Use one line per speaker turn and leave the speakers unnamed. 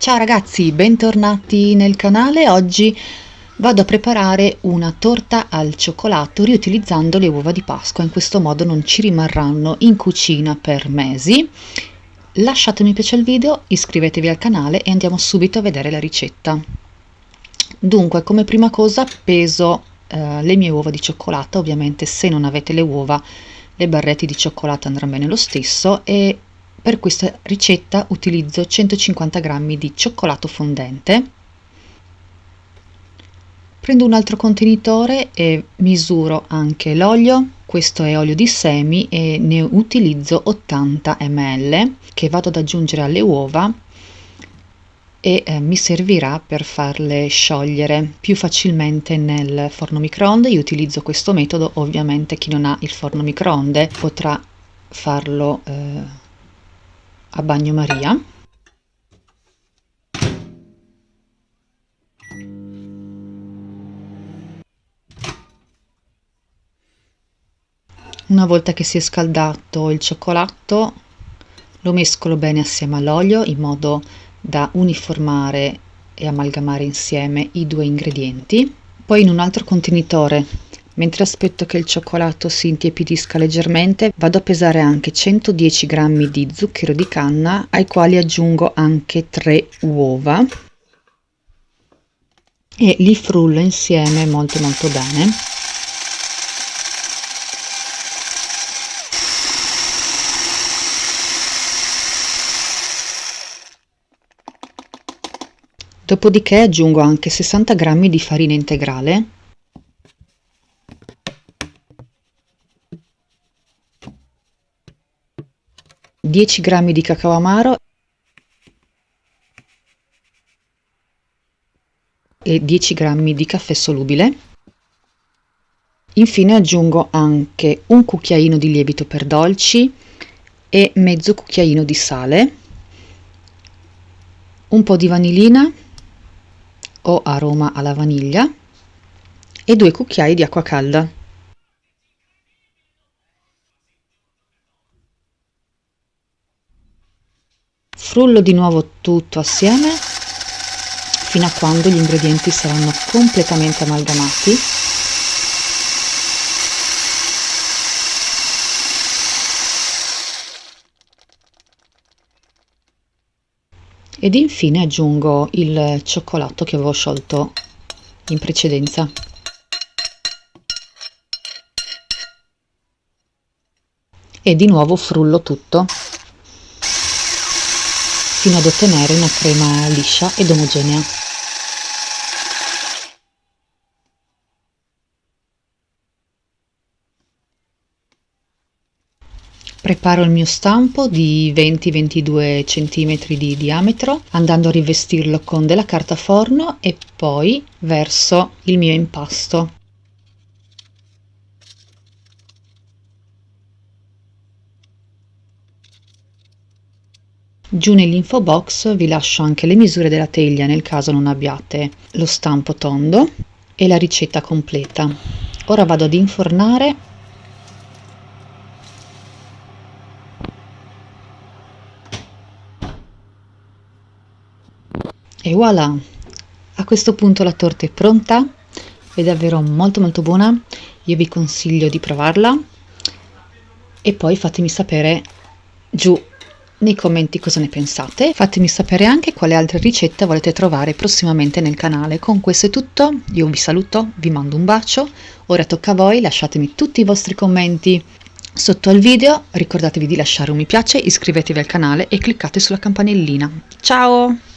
Ciao ragazzi, bentornati nel canale. Oggi vado a preparare una torta al cioccolato riutilizzando le uova di Pasqua. In questo modo non ci rimarranno in cucina per mesi. Lasciate mi piace al video, iscrivetevi al canale e andiamo subito a vedere la ricetta. Dunque, come prima cosa peso eh, le mie uova di cioccolato. Ovviamente se non avete le uova le barrette di cioccolato andranno bene lo stesso e per questa ricetta utilizzo 150 g di cioccolato fondente. Prendo un altro contenitore e misuro anche l'olio, questo è olio di semi e ne utilizzo 80 ml che vado ad aggiungere alle uova e eh, mi servirà per farle sciogliere più facilmente nel forno microonde. Io utilizzo questo metodo, ovviamente chi non ha il forno microonde potrà farlo eh, a bagnomaria una volta che si è scaldato il cioccolato lo mescolo bene assieme all'olio in modo da uniformare e amalgamare insieme i due ingredienti poi in un altro contenitore Mentre aspetto che il cioccolato si intiepidisca leggermente, vado a pesare anche 110 g di zucchero di canna, ai quali aggiungo anche 3 uova e li frullo insieme molto molto bene. Dopodiché aggiungo anche 60 g di farina integrale 10 g di cacao amaro e 10 g di caffè solubile. Infine aggiungo anche un cucchiaino di lievito per dolci e mezzo cucchiaino di sale, un po' di vanillina o aroma alla vaniglia e due cucchiai di acqua calda. Frullo di nuovo tutto assieme fino a quando gli ingredienti saranno completamente amalgamati. Ed infine aggiungo il cioccolato che avevo sciolto in precedenza. E di nuovo frullo tutto fino ad ottenere una crema liscia ed omogenea. Preparo il mio stampo di 20-22 cm di diametro andando a rivestirlo con della carta forno e poi verso il mio impasto. Giù nell'info box vi lascio anche le misure della teglia nel caso non abbiate lo stampo tondo e la ricetta completa. Ora vado ad infornare e voilà! A questo punto la torta è pronta, è davvero molto molto buona, io vi consiglio di provarla e poi fatemi sapere giù nei commenti cosa ne pensate. Fatemi sapere anche quale altre ricette volete trovare prossimamente nel canale. Con questo è tutto, io vi saluto, vi mando un bacio, ora tocca a voi, lasciatemi tutti i vostri commenti sotto al video, ricordatevi di lasciare un mi piace, iscrivetevi al canale e cliccate sulla campanellina. Ciao!